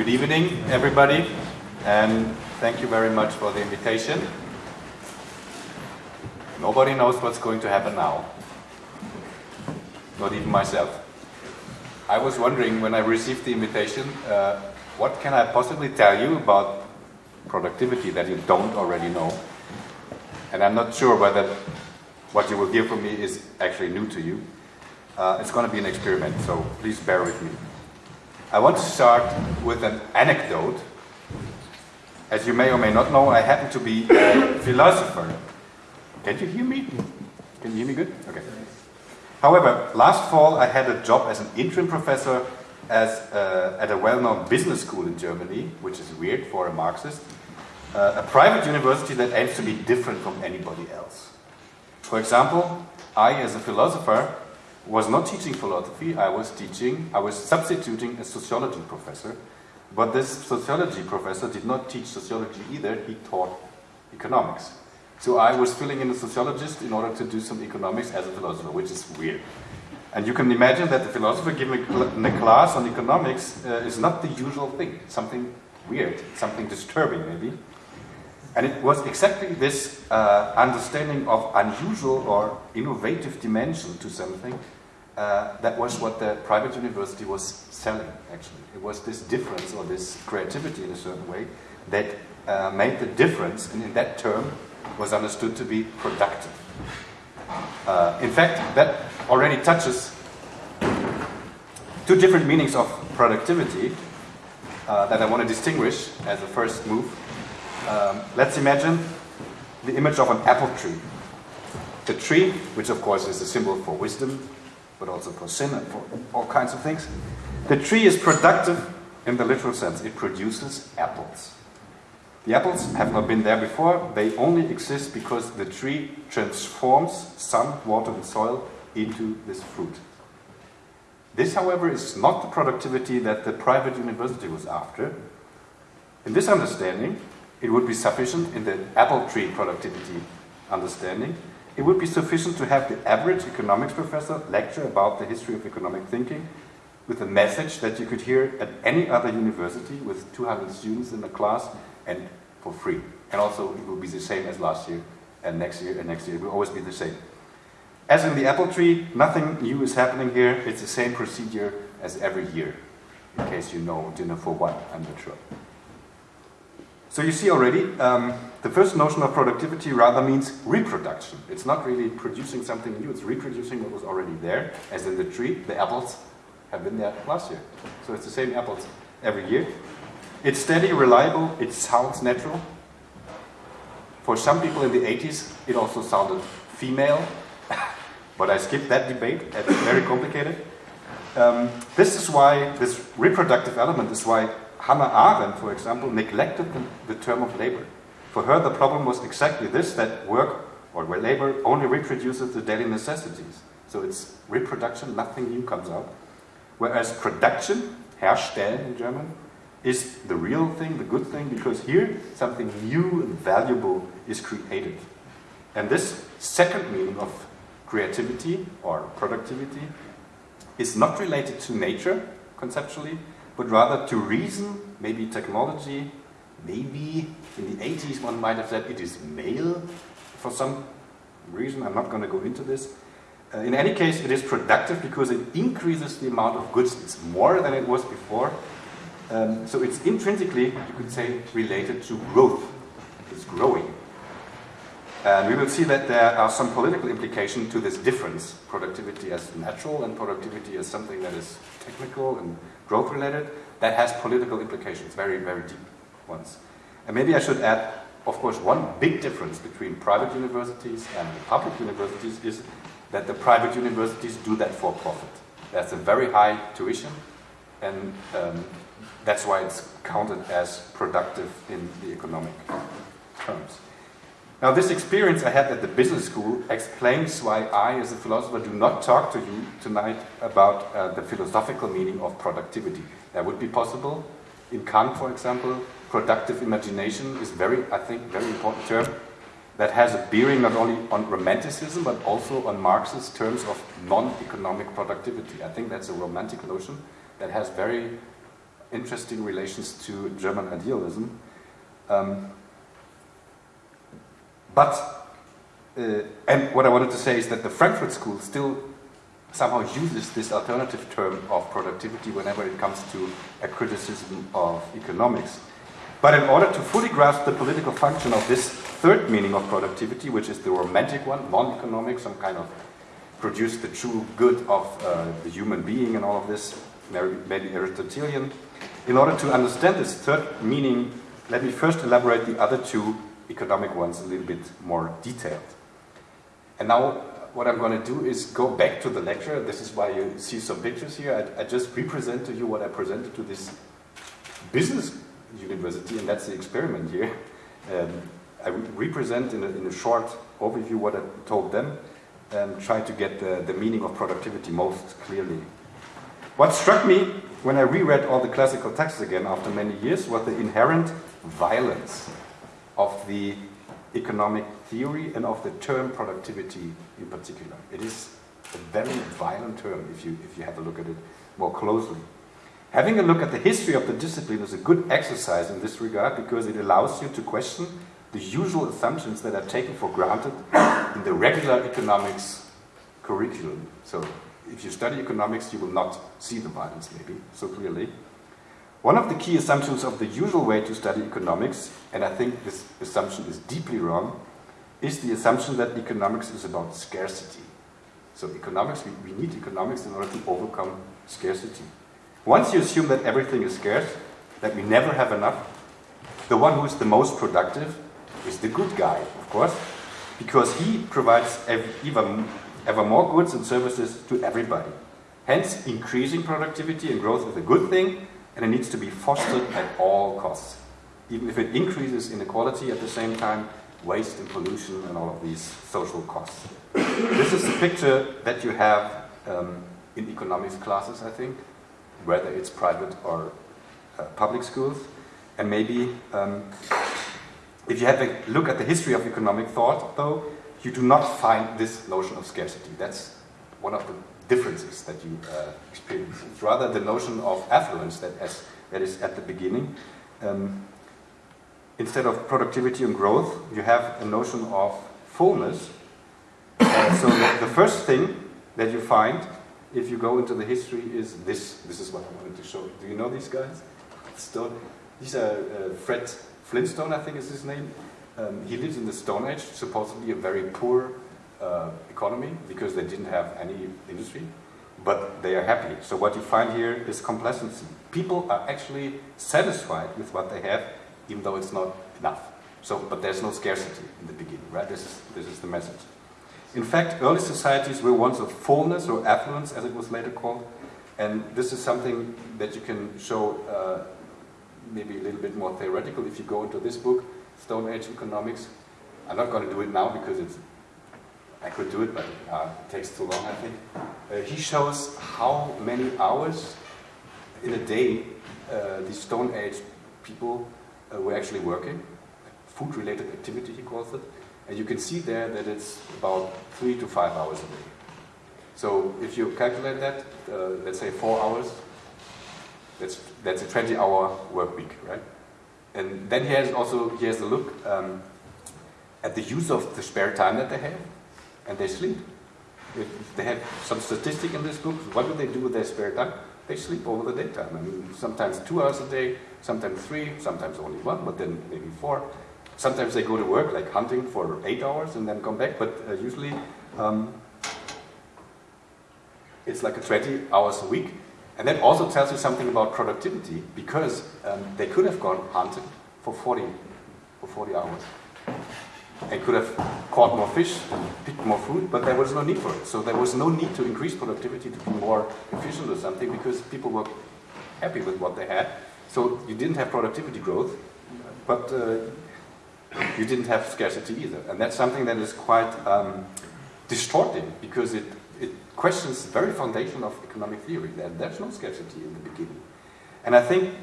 Good evening, everybody, and thank you very much for the invitation. Nobody knows what's going to happen now, not even myself. I was wondering when I received the invitation, uh, what can I possibly tell you about productivity that you don't already know? And I'm not sure whether what you will hear from me is actually new to you. Uh, it's going to be an experiment, so please bear with me. I want to start with an anecdote. As you may or may not know, I happen to be a philosopher. Can you hear me? Can you hear me good? Okay. However, last fall I had a job as an interim professor as, uh, at a well-known business school in Germany, which is weird for a Marxist, uh, a private university that aims to be different from anybody else. For example, I, as a philosopher, was not teaching philosophy, I was teaching, I was substituting a sociology professor, but this sociology professor did not teach sociology either, he taught economics. So I was filling in a sociologist in order to do some economics as a philosopher, which is weird. And you can imagine that the philosopher giving a class on economics uh, is not the usual thing, something weird, something disturbing maybe. And it was exactly this uh, understanding of unusual or innovative dimension to something uh, that was what the private university was selling, actually. It was this difference or this creativity in a certain way that uh, made the difference, and in that term was understood to be productive. Uh, in fact, that already touches two different meanings of productivity uh, that I want to distinguish as a first move. Um, let's imagine the image of an apple tree. The tree, which of course is a symbol for wisdom, but also for sin and for all kinds of things. The tree is productive in the literal sense. It produces apples. The apples have not been there before. They only exist because the tree transforms sun, water, and soil into this fruit. This, however, is not the productivity that the private university was after. In this understanding, it would be sufficient in the apple tree productivity understanding it would be sufficient to have the average economics professor lecture about the history of economic thinking with a message that you could hear at any other university with 200 students in the class and for free. And also it will be the same as last year and next year and next year. It will always be the same. As in the apple tree, nothing new is happening here. It's the same procedure as every year. In case you know dinner for one, I'm not sure. So you see already, um, the first notion of productivity rather means reproduction. It's not really producing something new, it's reproducing what was already there, as in the tree, the apples have been there last year. So it's the same apples every year. It's steady, reliable, it sounds natural. For some people in the 80s, it also sounded female, but I skipped that debate, it's very complicated. Um, this is why, this reproductive element is why Hannah Arendt, for example, neglected the, the term of labor. For her, the problem was exactly this, that work or where labor only reproduces the daily necessities. So it's reproduction, nothing new comes out. Whereas production, herstellen in German, is the real thing, the good thing, because here something new and valuable is created. And this second meaning of creativity or productivity is not related to nature, conceptually, but rather to reason, maybe technology, maybe in the 80s one might have said it is male for some reason, I'm not going to go into this. Uh, in any case, it is productive because it increases the amount of goods. It's more than it was before. Um, so it's intrinsically, you could say, related to growth. It's growing. And we will see that there are some political implications to this difference, productivity as natural and productivity as something that is technical and growth related, that has political implications, very, very deep ones. And maybe I should add, of course, one big difference between private universities and public universities is that the private universities do that for profit. That's a very high tuition, and um, that's why it's counted as productive in the economic terms. Now this experience I had at the business school explains why I, as a philosopher, do not talk to you tonight about uh, the philosophical meaning of productivity. That would be possible. In Kant, for example, productive imagination is very, I think, very important term that has a bearing not only on romanticism but also on Marx's terms of non-economic productivity. I think that's a romantic notion that has very interesting relations to German idealism. Um, but, uh, and what I wanted to say is that the Frankfurt School still somehow uses this alternative term of productivity whenever it comes to a criticism of economics. But in order to fully grasp the political function of this third meaning of productivity, which is the romantic one, non-economic, some kind of produce the true good of uh, the human being and all of this, maybe Aristotelian. In order to understand this third meaning, let me first elaborate the other two economic ones a little bit more detailed. And now what I'm going to do is go back to the lecture. This is why you see some pictures here. I, I just represent to you what I presented to this business university, and that's the experiment here. Um, I represent in a, in a, short overview what I told them and try to get the, the meaning of productivity most clearly. What struck me when I reread all the classical texts again after many years was the inherent violence of the economic theory and of the term productivity in particular. It is a very violent term if you, if you have a look at it more closely. Having a look at the history of the discipline is a good exercise in this regard because it allows you to question the usual assumptions that are taken for granted in the regular economics curriculum. So if you study economics, you will not see the violence maybe so clearly. One of the key assumptions of the usual way to study economics, and I think this assumption is deeply wrong, is the assumption that economics is about scarcity. So economics, we, we need economics in order to overcome scarcity. Once you assume that everything is scarce, that we never have enough, the one who is the most productive is the good guy, of course, because he provides ever more goods and services to everybody. Hence, increasing productivity and growth is a good thing, and it needs to be fostered at all costs. Even if it increases inequality at the same time, waste and pollution and all of these social costs. this is the picture that you have um, in economics classes, I think whether it's private or uh, public schools. And maybe um, if you have a look at the history of economic thought, though, you do not find this notion of scarcity. That's one of the differences that you uh, experience. It's rather the notion of affluence that, as, that is at the beginning. Um, instead of productivity and growth, you have a notion of fullness. Uh, so the, first thing that you find if you go into the history, is this. This is what I wanted to show you. Do you know these guys? Stone. These are uh, Fred Flintstone, I think is his name. Um, he lives in the Stone Age, supposedly a very poor uh, economy because they didn't have any industry, but they are happy. So what you find here is complacency. People are actually satisfied with what they have, even though it's not enough. So, but there's no scarcity in the beginning, right? This is, this is the message. In fact, early societies were ones of fullness or affluence, as it was later called, and this is something that you can show uh, maybe a little bit more theoretical if you go into this book, Stone Age Economics. I'm not going to do it now because it's, I could do it, but uh, it takes too long, I think. Uh, he shows how many hours in a day uh, the Stone Age people uh, were actually working, food-related activity, he calls it, and you can see there that it's about three to five hours a day. So if you calculate that, uh, let's say four hours, that's, that's a 20 hour work week, right? And then he has also, he has a look um, at the use of the spare time that they have, and they sleep. If they have some statistic in this book, what do they do with their spare time? They sleep over the daytime. I mean, sometimes two hours a day, sometimes three, sometimes only one, but then maybe four. Sometimes they go to work, like hunting for eight hours and then come back, but uh, usually um, it's like a 20 hours a week. And that also tells you something about productivity because um, they could have gone hunting for 40, for 40 hours. They could have caught more fish, picked more food, but there was no need for it. So there was no need to increase productivity to be more efficient or something because people were happy with what they had. So you didn't have productivity growth, but uh, you didn't have scarcity either. And that's something that is quite um, distorting because it, it questions the very foundation of economic theory, that there's no scarcity in the beginning. And I think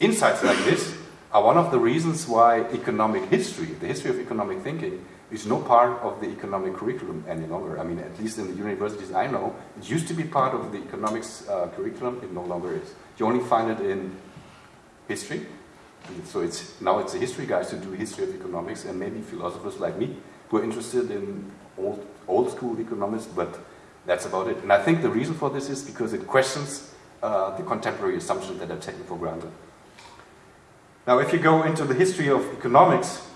insights like this are one of the reasons why economic history, the history of economic thinking, is no part of the economic curriculum any longer. I mean, at least in the universities I know, it used to be part of the economics uh, curriculum, it no longer is. You only find it in history, so it's now it's the history guys who do history of economics and maybe philosophers like me who are interested in old, old school economics, but that's about it. And I think the reason for this is because it questions uh, the contemporary assumptions that are taken for granted. Now, if you go into the history of economics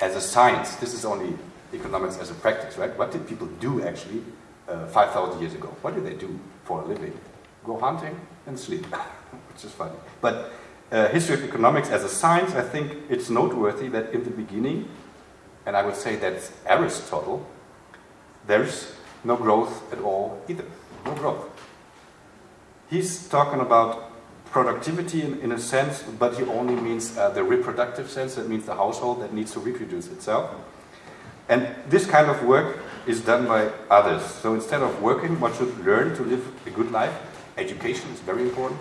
as a science, this is only economics as a practice, right? What did people do actually uh, 5,000 years ago? What did they do for a living? Go hunting and sleep, which is funny. But uh, history of economics as a science, I think it's noteworthy that in the beginning, and I would say that's Aristotle, there's no growth at all either. No growth. He's talking about productivity in, in a sense, but he only means uh, the reproductive sense, that means the household that needs to reproduce itself. And this kind of work is done by others. So instead of working, one should learn to live a good life. Education is very important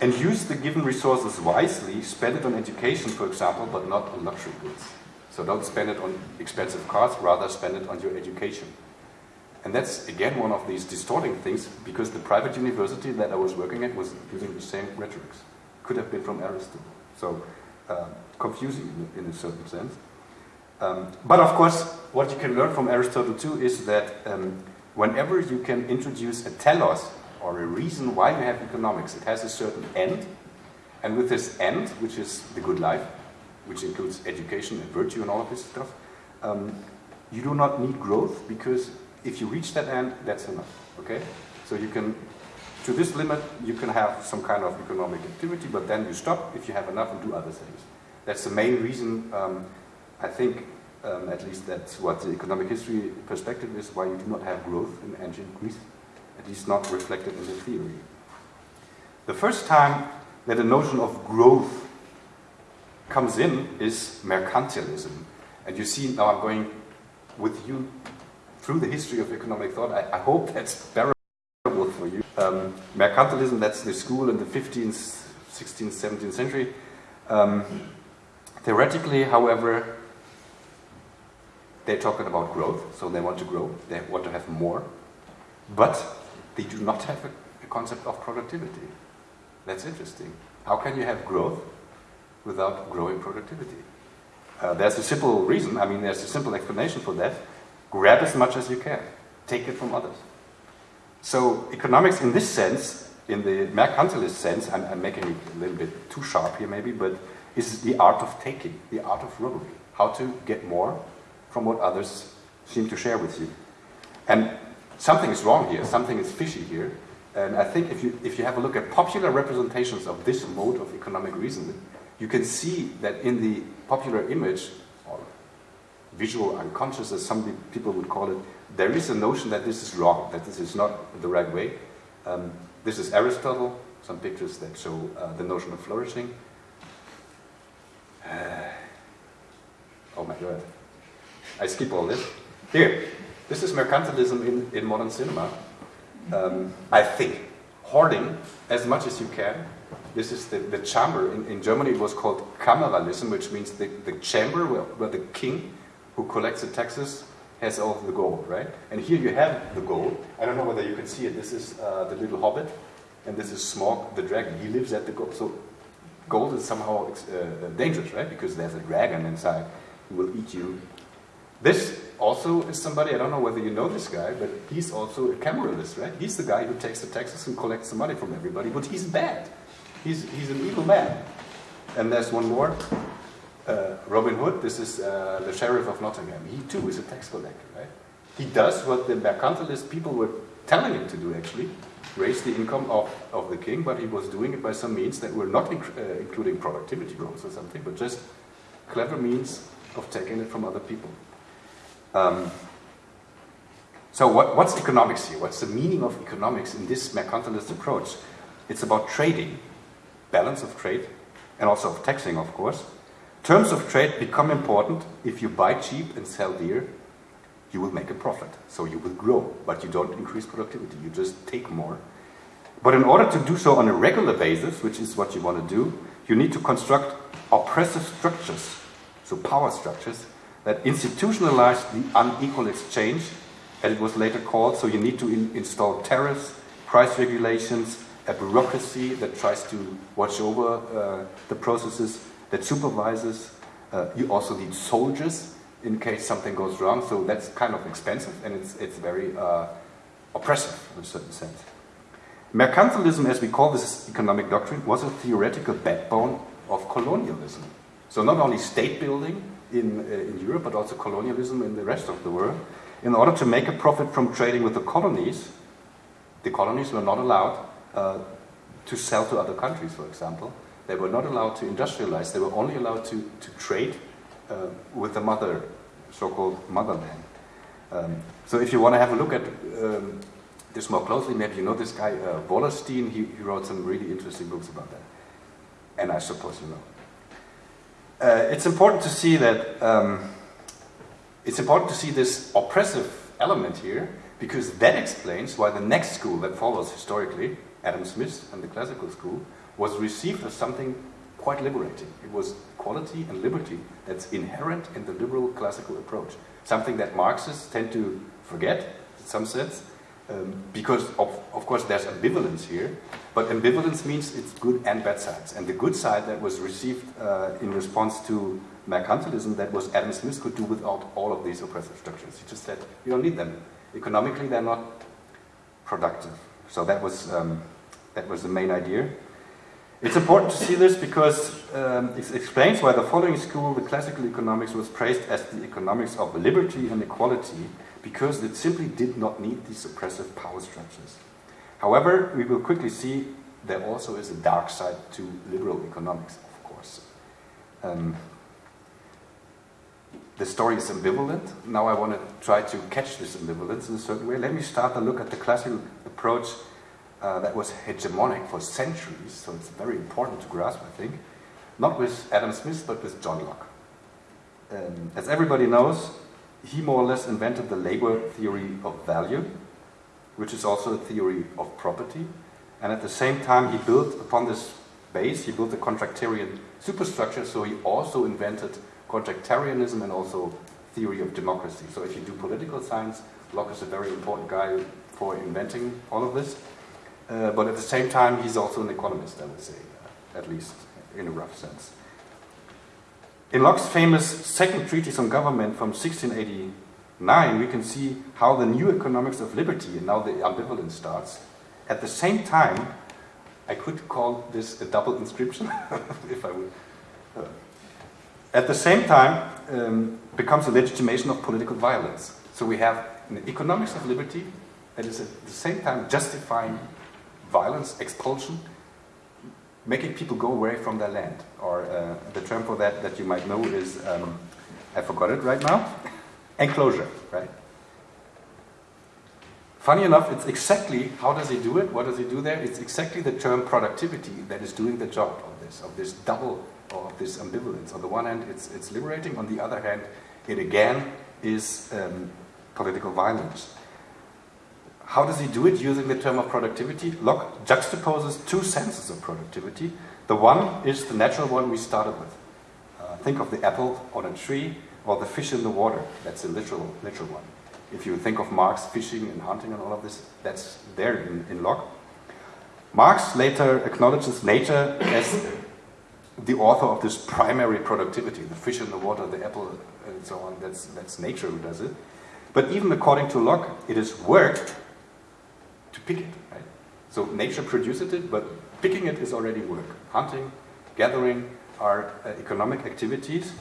and use the given resources wisely, spend it on education, for example, but not on luxury goods. So don't spend it on expensive cars, rather spend it on your education. And that's, again, one of these distorting things, because the private university that I was working at was using the same rhetorics. Could have been from Aristotle. So, uh, confusing in, in, a certain sense. Um, but of course, what you can learn from Aristotle too is that um, whenever you can introduce a telos or a reason why you have economics. It has a certain end, and with this end, which is the good life, which includes education and virtue and all of this stuff, um, you do not need growth because if you reach that end, that's enough. Okay, so you can to this limit you can have some kind of economic activity, but then you stop if you have enough and do other things. That's the main reason. Um, I think um, at least that's what the economic history perspective is why you do not have growth in ancient Greece at least not reflected in the theory. The first time that the notion of growth comes in is mercantilism. And you see, now I'm going with you through the history of economic thought. I, I hope that's bearable for you. Um, mercantilism, that's the school in the 15th, 16th, 17th century. Um, theoretically, however, they're talking about growth, so they want to grow, they want to have more. But they do not have a, a concept of productivity. That's interesting. How can you have growth without growing productivity? Uh, there's a simple reason, I mean, there's a simple explanation for that. Grab as much as you can, take it from others. So, economics in this sense, in the mercantilist sense, I'm, I'm making it a little bit too sharp here maybe, but is the art of taking, the art of robbery. How to get more from what others seem to share with you. And something is wrong here, something is fishy here. And I think if you, if you have a look at popular representations of this mode of economic reasoning, you can see that in the popular image, visual unconscious as some people would call it, there is a notion that this is wrong, that this is not the right way. Um, this is Aristotle, some pictures that show uh, the notion of flourishing. Uh, oh my god. I skip all this. Here, this is mercantilism in, in modern cinema. Um, I think hoarding as much as you can. This is the, the chamber. In, in Germany, it was called Kameralism, which means the, the chamber where, where the king who collects the taxes has all the gold, right? And here you have the gold. I don't know whether you can see it. This is uh, the little hobbit, and this is Smaug the dragon. He lives at the gold. So gold is somehow uh, dangerous, right? Because there's a dragon inside who will eat you this also is somebody, I don't know whether you know this guy, but he's also a cameralist, right? He's the guy who takes the taxes and collects the money from everybody, but he's bad. He's, he's an evil man. And there's one more, uh, Robin Hood, this is uh, the sheriff of Nottingham. He too is a tax collector, right? He does what the mercantilist people were telling him to do actually, raise the income of, of the king, but he was doing it by some means that were not inc uh, including productivity growth or something, but just clever means of taking it from other people. Um, so what, what's economics here? What's the meaning of economics in this mercantilist approach? It's about trading, balance of trade, and also of taxing, of course. Terms of trade become important if you buy cheap and sell dear, you will make a profit. So you will grow, but you don't increase productivity. You just take more. But in order to do so on a regular basis, which is what you want to do, you need to construct oppressive structures, so power structures, that institutionalize the unequal exchange, as it was later called. So you need to in install tariffs, price regulations, a bureaucracy that tries to watch over uh, the processes, that supervises. Uh, you also need soldiers in case something goes wrong. So that's kind of expensive and it's, it's very uh, oppressive in a certain sense. Mercantilism, as we call this economic doctrine, was a theoretical backbone of colonialism. So not only state building in, uh, in Europe, but also colonialism in the rest of the world. In order to make a profit from trading with the colonies, the colonies were not allowed uh, to sell to other countries, for example. They were not allowed to industrialize. They were only allowed to, to trade uh, with the mother, so-called motherland. Um, so if you want to have a look at um, this more closely, maybe you know this guy, uh, Wallerstein, he, he, wrote some really interesting books about that. And I suppose you know. Uh, it's important to see that, um, it's important to see this oppressive element here, because that explains why the next school that follows historically, Adam Smith and the classical school, was received as something quite liberating. It was quality and liberty that's inherent in the liberal classical approach. Something that Marxists tend to forget, in some sense, um, because of, of course there's ambivalence here, but ambivalence means it's good and bad sides. And the good side that was received uh, in response to mercantilism that was Adam Smith could do without all of these oppressive structures. He just said, you don't need them. Economically, they're not productive. So that was, um, that was the main idea. It's important to see this because um, it explains why the following school, the classical economics, was praised as the economics of liberty and equality because it simply did not need these oppressive power structures. However, we will quickly see there also is a dark side to liberal economics, of course. Um, the story is ambivalent. Now I want to try to catch this ambivalence in a certain way. Let me start to look at the classical approach uh, that was hegemonic for centuries, so it's very important to grasp, I think, not with Adam Smith, but with John Locke. Um, as everybody knows, he more or less invented the labor theory of value, which is also a theory of property, and at the same time he built upon this base, he built a contractarian superstructure, so he also invented contractarianism and also theory of democracy. So if you do political science, Locke is a very important guy for inventing all of this. Uh, but at the same time, he's also an economist, I would say, at least in a rough sense. In Locke's famous Second Treatise on Government from 1689, we can see how the new economics of liberty, and now the ambivalence starts. At the same time, I could call this a double inscription, if I would. Uh, at the same time, um, becomes a legitimation of political violence. So we have an economics of liberty that is at the same time justifying violence, expulsion, making people go away from their land. Or uh, the term for that that you might know is, um, I forgot it right now, enclosure, right? Funny enough, it's exactly, how does he do it? What does he do there? It's exactly the term productivity that is doing the job of this, of this double, or of this ambivalence. On the one hand, it's, it's liberating. On the other hand, it again is um, political violence. How does he do it using the term of productivity? Locke juxtaposes two senses of productivity. The one is the natural one we started with. Uh, think of the apple on a tree or the fish in the water. That's a literal, literal one. If you think of Marx fishing and hunting and all of this, that's there in, in Locke. Marx later acknowledges nature as the author of this primary productivity, the fish in the water, the apple, and so on. That's, that's nature who does it. But even according to Locke, it is work to pick it. Right? So nature produces it, but picking it is already work. Hunting, gathering are uh, economic activities.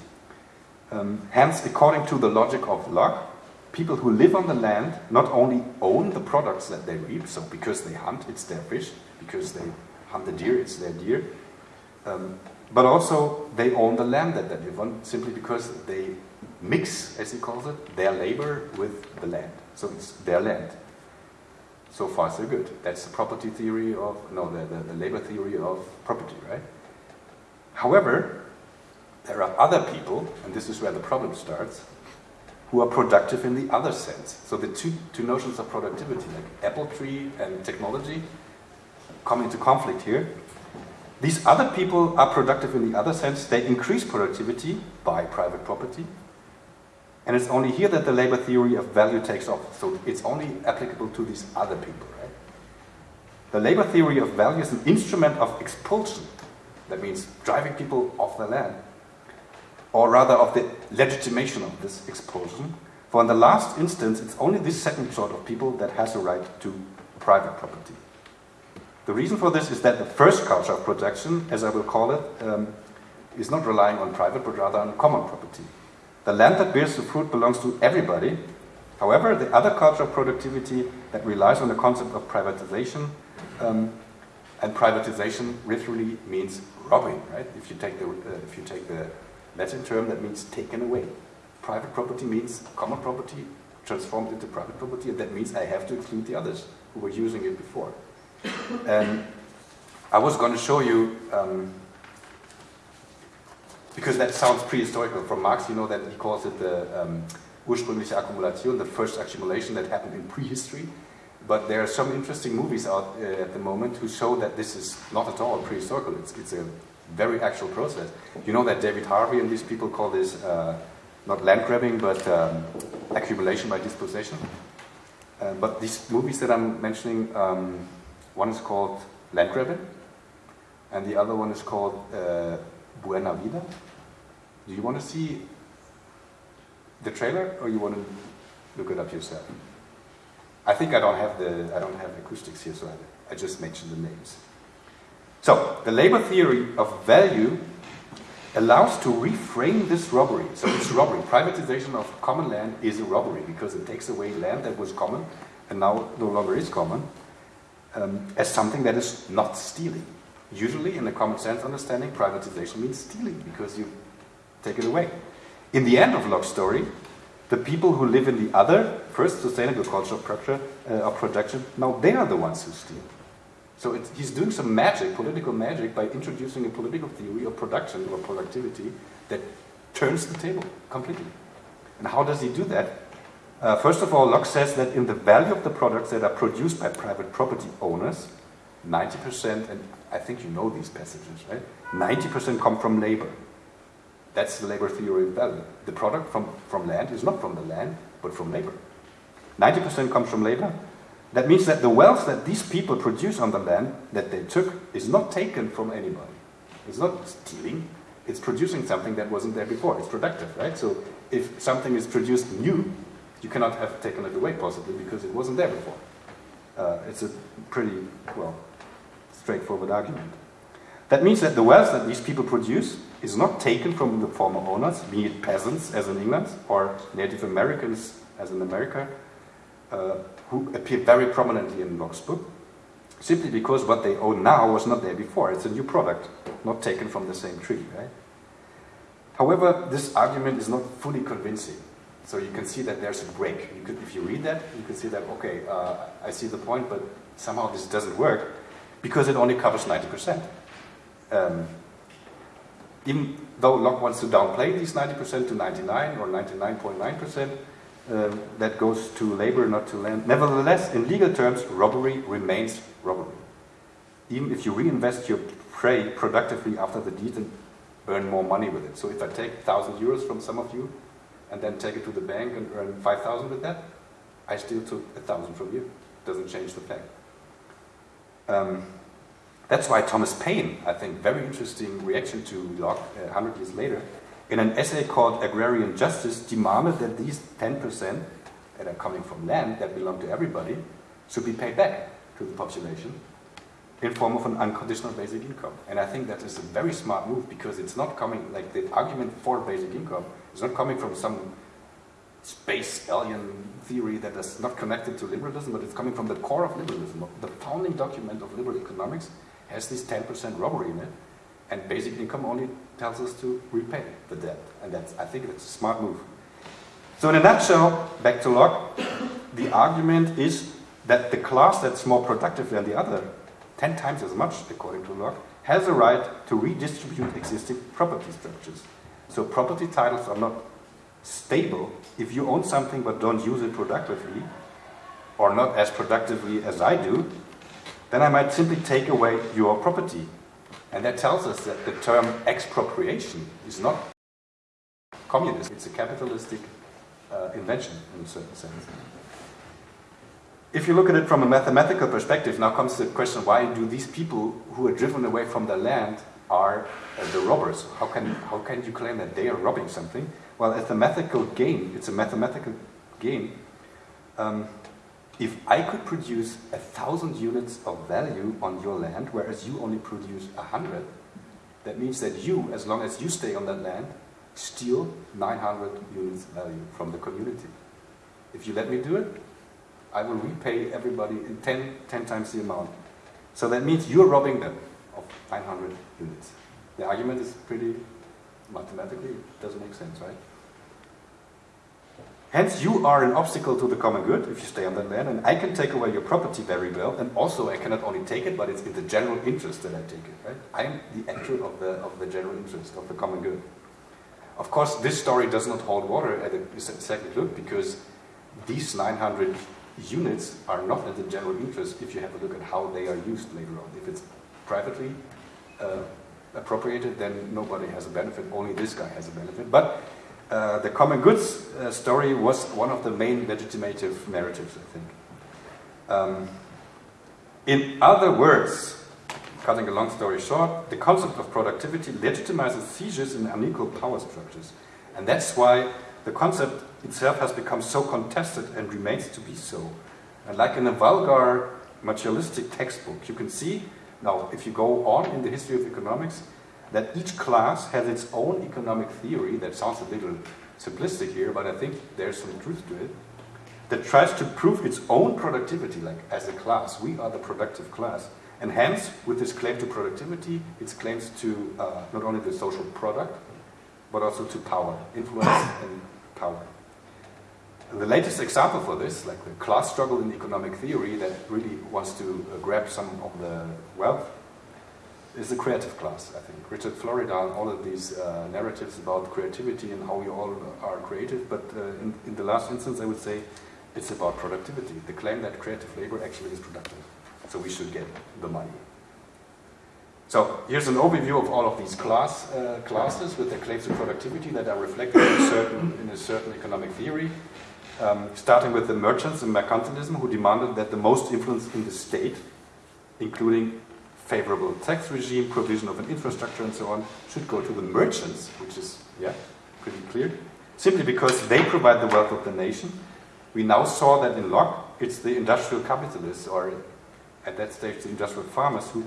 Um, hence, according to the logic of Locke, people who live on the land not only own the products that they reap, so because they hunt, it's their fish, because they hunt the deer, it's their deer, um, but also they own the land that they live on simply because they mix, as he calls it, their labor with the land. So it's their land. So far, so good. That's the property theory of, no, the, the, the labor theory of property, right? However, there are other people, and this is where the problem starts, who are productive in the other sense. So the two, two notions of productivity, like apple tree and technology, come into conflict here. These other people are productive in the other sense. They increase productivity by private property. And it's only here that the labor theory of value takes off. So it's only applicable to these other people, right? The labor theory of value is an instrument of expulsion. That means driving people off the land. Or rather of the legitimation of this expulsion. For in the last instance, it's only this second sort of people that has a right to private property. The reason for this is that the first culture of production, as I will call it, um, is not relying on private but rather on common property. The land that bears the fruit belongs to everybody. However, the other culture of productivity that relies on the concept of privatization, um, and privatization literally means robbing, right? If you take the, uh, if you take the Latin term, that means taken away. Private property means common property transformed into private property, and that means I have to exclude the others who were using it before. And I was going to show you um, because that sounds prehistorical. From Marx, you know that he calls it the um, ursprüngliche Akkumulation, the first accumulation that happened in prehistory. But there are some interesting movies out uh, at the moment who show that this is not at all prehistorical. It's, it's a very actual process. You know that David Harvey and these people call this uh, not land grabbing, but um, accumulation by dispossession. Uh, but these movies that I'm mentioning, um, one is called Land Grabbing, and the other one is called uh, Buena Vida. Do you want to see the trailer, or you want to look it up yourself? I think I don't have the I don't have acoustics here, so I, I just mentioned the names. So the labor theory of value allows to reframe this robbery. So it's robbery. Privatization of common land is a robbery because it takes away land that was common and now no longer is common um, as something that is not stealing. Usually, in the common sense understanding, privatization means stealing because you take it away. In the end of Locke's story, the people who live in the other, first sustainable culture of, production, uh, of production, now they are the ones who steal. So he's doing some magic, political magic, by introducing a political theory of production or productivity that turns the table completely. And how does he do that? Uh, first of all, Locke says that in the value of the products that are produced by private property owners, 90%, and I think you know these passages, right? 90% come from labor. That's the labor theory of value. The product from, from land is not from the land, but from labor. 90% comes from labor, that means that the wealth that these people produce on the land that they took is not taken from anybody. It's not stealing, it's producing something that wasn't there before. It's productive, right? So if something is produced new, you cannot have taken it away possibly because it wasn't there before. Uh, it's a pretty, well, straightforward argument. That means that the wealth that these people produce is not taken from the former owners, be it peasants as in England or Native Americans as in America, uh, who appear very prominently in Locke's book, simply because what they own now was not there before. It's a new product, not taken from the same tree, right? However, this argument is not fully convincing. So you can see that there's a break. You could, if you read that, you can see that, okay, uh, I see the point, but somehow this doesn't work because it only covers 90%. Um, even though Locke wants to downplay these 90% to 99 or 99.9%, um, that goes to labor, not to land. Nevertheless, in legal terms, robbery remains robbery. Even if you reinvest your prey productively after the deed and earn more money with it. So if I take 1,000 euros from some of you and then take it to the bank and earn 5,000 with that, I still took 1,000 from you. Doesn't change the fact. Um, that's why Thomas Paine, I think, very interesting reaction to Locke uh, 100 years later, in an essay called Agrarian Justice, demanded that these 10% that are coming from land that belong to everybody should be paid back to the population in form of an unconditional basic income. And I think that is a very smart move because it's not coming, like the argument for basic income is not coming from some space alien theory that is not connected to liberalism, but it's coming from the core of liberalism. The founding document of liberal economics has this 10% robbery in it, and basic income only tells us to repay the debt. And that's, I think that's a smart move. So in a nutshell, back to Locke, the argument is that the class that's more productive than the other, 10 times as much according to Locke, has a right to redistribute existing property structures. So property titles are not stable. If you own something but don't use it productively, or not as productively as I do, then I might simply take away your property and that tells us that the term expropriation is not communist, it's a capitalistic uh, invention in a certain sense. If you look at it from a mathematical perspective, now comes the question, why do these people who are driven away from their land are uh, the robbers? How can, how can you claim that they are robbing something? Well, it's a mathematical game, it's a mathematical game. Um, if I could produce a thousand units of value on your land, whereas you only produce a hundred, that means that you, as long as you stay on that land, steal 900 units of value from the community. If you let me do it, I will repay everybody in 10, 10 times the amount. So that means you're robbing them of 900 units. The argument is pretty mathematically, it doesn't make sense, right? Hence, you are an obstacle to the common good if you stay on that land, and I can take away your property very well, and also I cannot only take it, but it's in the general interest that I take it, right? I am the actor of the, of the general interest, of the common good. Of course, this story does not hold water at a second look, because these 900 units are not in the general interest if you have a look at how they are used later on. If it's privately uh, appropriated, then nobody has a benefit, only this guy has a benefit. But uh, the common goods uh, story was one of the main legitimative narratives, I think. Um, in other words, cutting a long story short, the concept of productivity legitimizes seizures in unequal power structures. And that's why the concept itself has become so contested and remains to be so. And like in a vulgar materialistic textbook, you can see, now if you go on in the history of economics, that each class has its own economic theory, that sounds a little simplistic here, but I think there's some truth to it, that tries to prove its own productivity, like as a class, we are the productive class. And hence, with this claim to productivity, it claims to uh, not only the social product, but also to power, influence and power. And the latest example for this, like the class struggle in economic theory that really wants to uh, grab some of the wealth, is the creative class, I think. Richard Florida and all of these uh, narratives about creativity and how we all are creative, but uh, in, in, the last instance I would say it's about productivity. The claim that creative labor actually is productive. So we should get the money. So here's an overview of all of these class, uh, classes with their claims to productivity that are reflected in a certain, in a certain economic theory. Um, starting with the merchants and mercantilism who demanded that the most influence in the state, including favorable tax regime, provision of an infrastructure and so on, should go to the merchants, which is, yeah, pretty clear, simply because they provide the wealth of the nation. We now saw that in Locke, it's the industrial capitalists, or at that stage the industrial farmers, who,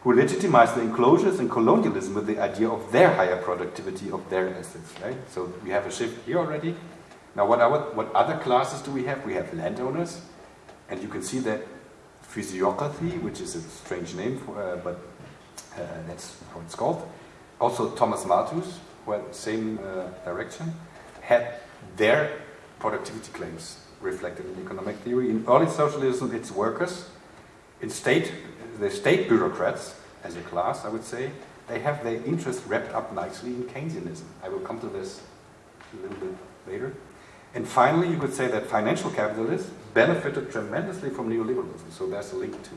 who legitimize the enclosures and colonialism with the idea of their higher productivity of their assets, right? So we have a shift here already. Now what, what other classes do we have? We have landowners, and you can see that physiocracy, which is a strange name, for, uh, but uh, that's how it's called. Also Thomas Malthus, the same uh, direction, had their productivity claims reflected in economic theory. In early socialism, it's workers. In state, the state bureaucrats, as a class, I would say, they have their interests wrapped up nicely in Keynesianism. I will come to this a little bit later. And finally, you could say that financial capitalists benefited tremendously from neoliberalism. So there's a link to.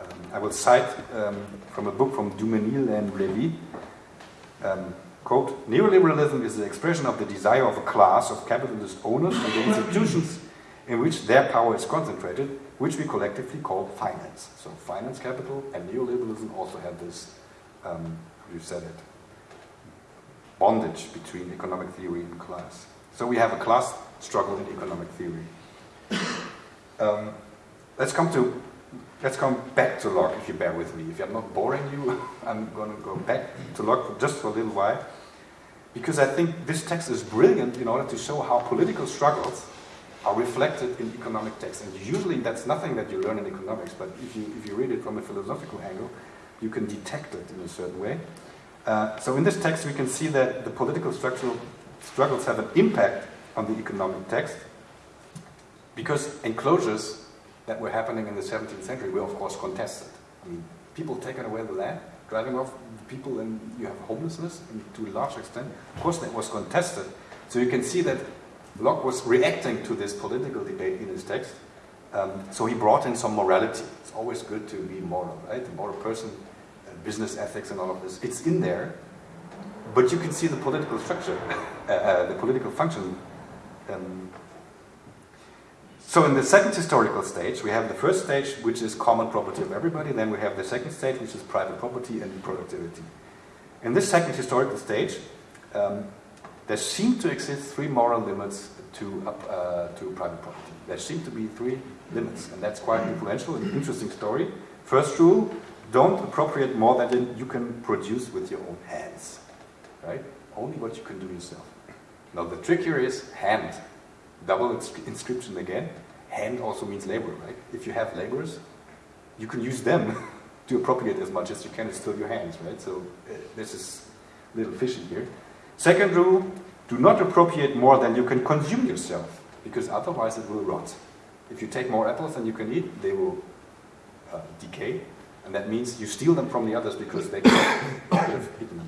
Um, I will cite um, from a book from Duménil and Levy. Um, quote, neoliberalism is the expression of the desire of a class of capitalist owners and the institutions in which their power is concentrated, which we collectively call finance. So finance capital and neoliberalism also have this, um, you said it, bondage between economic theory and class. So we have a class struggle in economic theory. Um, let's come to let's come back to Locke if you bear with me. If I'm not boring you, I'm going to go back to Locke just for a little while. Because I think this text is brilliant in order to show how political struggles are reflected in economic texts. And usually that's nothing that you learn in economics, but if you, if you read it from a philosophical angle, you can detect it in a certain way. Uh, so in this text we can see that the political structural struggles have an impact on the economic text because enclosures that were happening in the 17th century were of course contested. I mean, people taking away the land, driving off people and you have homelessness and to a large extent. Of course that was contested. So you can see that Locke was reacting to this political debate in his text. Um, so he brought in some morality. It's always good to be moral, right? The moral person, uh, business ethics and all of this. It's in there, but you can see the political structure, uh, uh, the political function Um, so in the second historical stage, we have the first stage, which is common property of everybody. Then we have the second stage, which is private property and productivity. In this second historical stage, um, there seem to exist three moral limits to, uh, to private property. There seem to be three limits, and that's quite influential and interesting story. First rule, don't appropriate more than you can produce with your own hands. Right? Only what you can do yourself. Now the trick here is hand. Double inscription again. Hand also means labor, right? If you have laborers, you can use them to appropriate as much as you can. It's still your hands, right? So uh, this is a little fishy here. Second rule, do not appropriate more than you can consume yourself, because otherwise it will rot. If you take more apples than you can eat, they will uh, decay, and that means you steal them from the others because they have eaten them.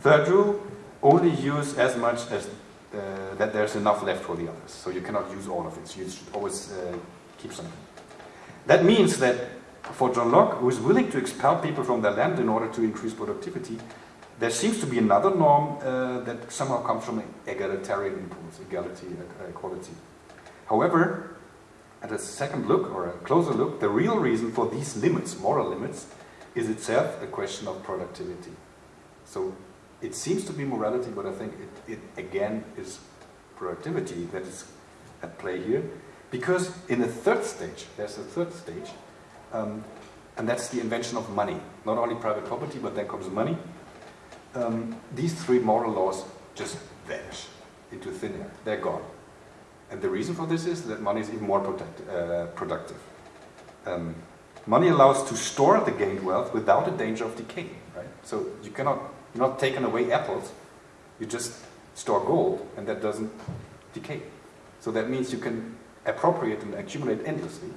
Third rule, only use as much as uh, that there's enough left for the others. So you cannot use all of it. You should always uh, keep something. That means that for John Locke, who is willing to expel people from their land in order to increase productivity, there seems to be another norm uh, that somehow comes from egalitarian impulse, equality, uh, equality. However, at a second look or a closer look, the real reason for these limits, moral limits, is itself a question of productivity. So it seems to be morality, but I think it, it again is productivity that is at play here. Because in the third stage, there's a third stage, um, and that's the invention of money. Not only private property, but then comes money. Um, these three moral laws just vanish into thin air. They're gone. And the reason for this is that money is even more uh, productive. Um, money allows to store the gained wealth without the danger of decay. Right? So you cannot you're not taking away apples, you just store gold, and that doesn't decay. So that means you can appropriate and accumulate endlessly,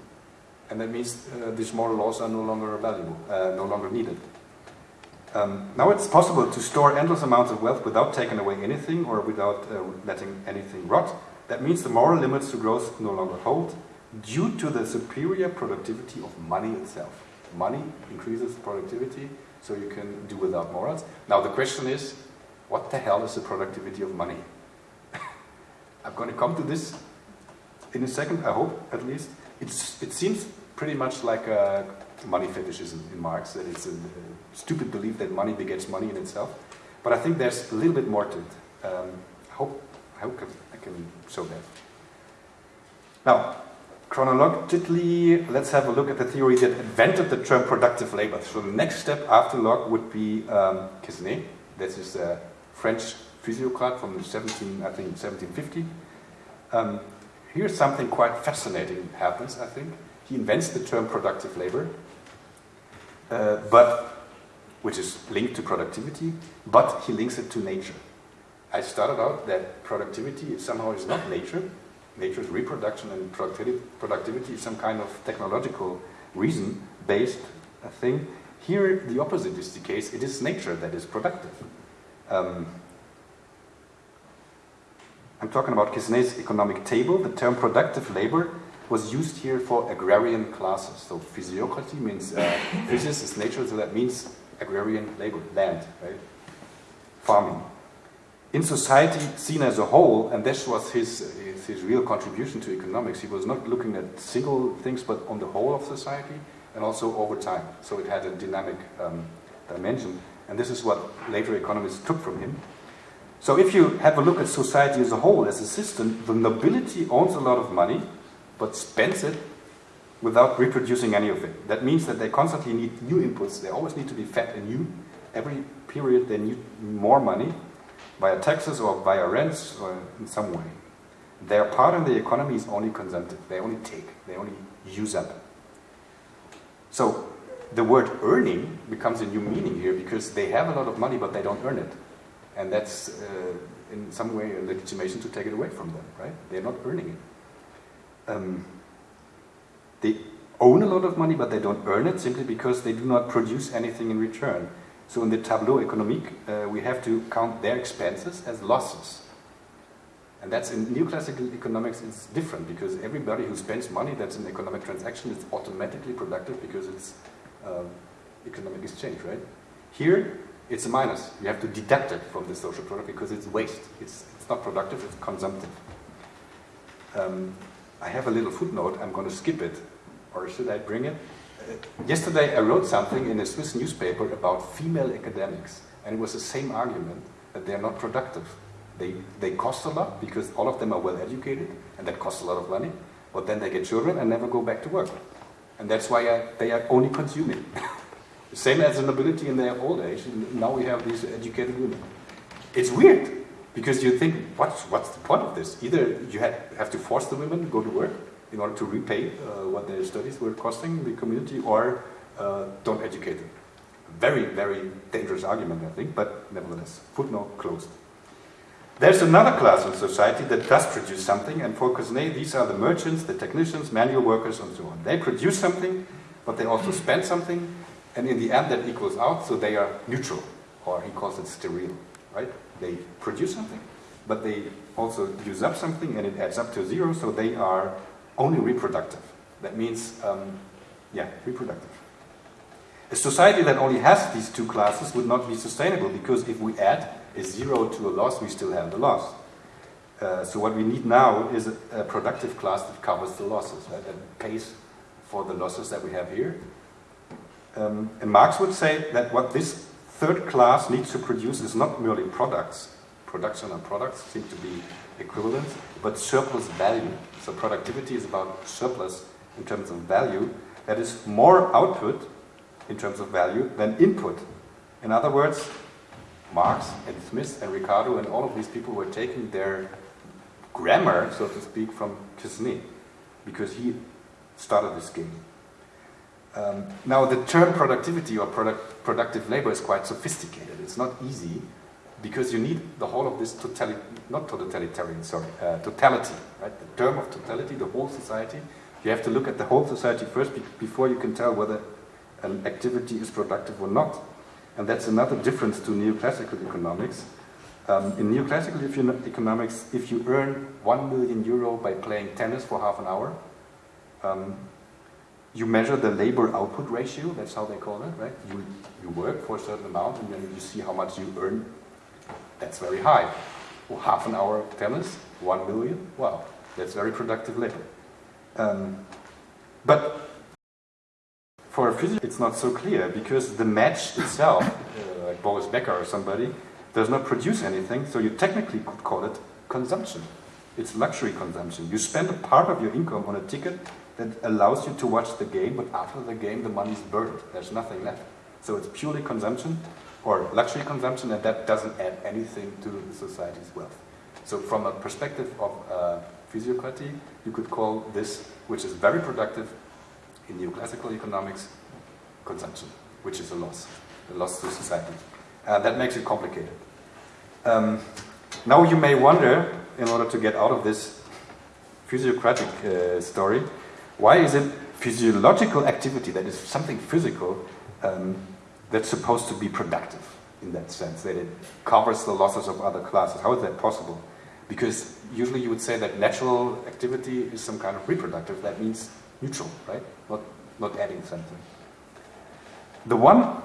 and that means uh, these moral laws are no longer valuable, uh, no longer needed. Um, now it's possible to store endless amounts of wealth without taking away anything or without uh, letting anything rot. That means the moral limits to growth no longer hold due to the superior productivity of money itself. Money increases productivity, so you can do without morals. Now the question is, what the hell is the productivity of money? I'm going to come to this in a second, I hope at least. It's, it seems pretty much like a money fetishism in Marx, that it's a, stupid belief that money begets money in itself. But I think there's a little bit more to it. Um, I hope, I hope I can show that. Now, chronologically, let's have a look at the theory that invented the term productive labor. So the next step after Locke would be um, Quesnay. This is a French physiocrat from 17, I think 1750. Um, here's something quite fascinating happens, I think. He invents the term productive labor, uh, but which is linked to productivity, but he links it to nature. I started out that productivity somehow is not nature, nature's reproduction and productivity is some kind of technological reason-based thing. Here, the opposite is the case. It is nature that is productive. Um, I'm talking about Quesnay's economic table. The term productive labor was used here for agrarian classes. So physiocracy means uh, physis is nature, so that means agrarian labor, land, right? Farming in society seen as a whole, and this was his, his, real contribution to economics, he was not looking at single things, but on the whole of society, and also over time. So it had a dynamic um, dimension, and this is what later economists took from him. So if you have a look at society as a whole, as a system, the nobility owns a lot of money, but spends it without reproducing any of it. That means that they constantly need new inputs. They always need to be fed anew. Every period they need more money, via taxes or via rents or in some way. Their part in the economy is only consumptive. They only take, they only use up. So the word earning becomes a new meaning here because they have a lot of money but they don't earn it. And that's uh, in some way a legitimation to take it away from them, right? They're not earning it. Um, they own a lot of money but they don't earn it simply because they do not produce anything in return. So in the tableau économique, uh, we have to count their expenses as losses. And that's in neoclassical economics, it's different because everybody who spends money that's an economic transaction is automatically productive because it's uh, economic exchange, right? Here, it's a minus. You have to deduct it from the social product because it's waste. It's, it's not productive, it's consumptive. Um, I have a little footnote, I'm going to skip it, or should I bring it? Uh, yesterday I wrote something in a Swiss newspaper about female academics, and it was the same argument that they're not productive. They, they cost a lot because all of them are well educated, and that costs a lot of money, but then they get children and never go back to work. And that's why I, they are only consuming. Same as the nobility in their old age, now we have these educated women. It's weird, because you think, what's, what's the point of this? Either you have, have to force the women to go to work in order to repay uh, what their studies were costing the community, or uh, don't educate them. Very, very dangerous argument, I think, but nevertheless, footnote closed. There's another class in society that does produce something, and for Quesnay, these are the merchants, the technicians, manual workers, and so on. They produce something, but they also spend something, and in the end that equals out, so they are neutral, or he calls it sterile, right? They produce something, but they also use up something, and it adds up to zero, so they are only reproductive. That means, um, yeah, reproductive. A society that only has these two classes would not be sustainable, because if we add a zero to a loss, we still have the loss. Uh, so what we need now is a, a, productive class that covers the losses, right, and pays for the losses that we have here. Um, and Marx would say that what this third class needs to produce is not merely products, production and products seem to be equivalent, but surplus value. So productivity is about surplus in terms of value, that is more output in terms of value than input. In other words, Marx and Smith and Ricardo and all of these people were taking their grammar, so to speak, from Quesnay, because he started this game. Um, now, the term productivity or product, productive labor is quite sophisticated. It's not easy because you need the whole of this totality, not totalitarian, sorry, uh, totality, right? The term of totality, the whole society. You have to look at the whole society first be before you can tell whether an activity is productive or not. And that's another difference to neoclassical economics. Um, in neoclassical economics, if you earn one million euro by playing tennis for half an hour, um, you measure the labor output ratio, that's how they call it, right? You, you work for a certain amount and then you see how much you earn. That's very high. Well, half an hour of tennis, one million, wow, that's very productive labor. Um, but for a physicist, it's not so clear because the match itself, uh, like Boris Becker or somebody, does not produce anything, so you technically could call it consumption. It's luxury consumption. You spend a part of your income on a ticket that allows you to watch the game, but after the game the money is burned. There's nothing left. So it's purely consumption or luxury consumption, and that doesn't add anything to the society's wealth. So from a perspective of uh, physiocracy, you could call this, which is very productive, in neoclassical economics, consumption, which is a loss, a loss to society. Uh, that makes it complicated. Um, now you may wonder, in order to get out of this physiocratic uh, story, why is it physiological activity, that is something physical, um, that's supposed to be productive in that sense, that it covers the losses of other classes? How is that possible? Because usually you would say that natural activity is some kind of reproductive, that means neutral, right? Not, adding something. The one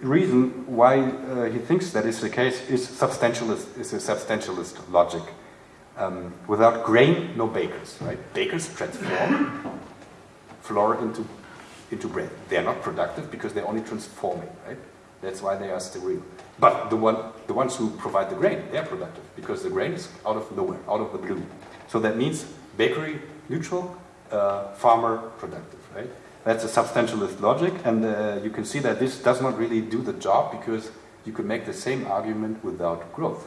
reason why uh, he thinks that is the case is substantialist, is a substantialist logic. Um, without grain, no bakers, right? Bakers transform flour into, into bread. They are not productive because they're only transforming, right? That's why they are sterile. But the, one, the ones who provide the grain, they are productive because the grain is out of nowhere, out of the blue. So that means bakery neutral, uh, farmer productive, right? That's a substantialist logic, and uh, you can see that this does not really do the job because you can make the same argument without growth.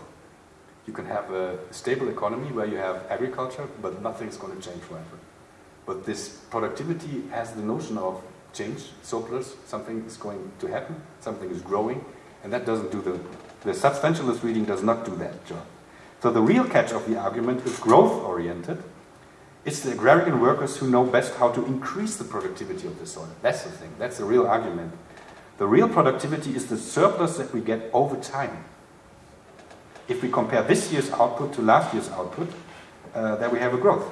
You can have a stable economy where you have agriculture, but nothing's going to change forever. But this productivity has the notion of change, surplus, something is going to happen, something is growing, and that doesn't do the, the substantialist reading does not do that job. So the real catch of the argument is growth-oriented, it's the agrarian workers who know best how to increase the productivity of the soil. That's the thing. That's the real argument. The real productivity is the surplus that we get over time. If we compare this year's output to last year's output, uh, then we have a growth.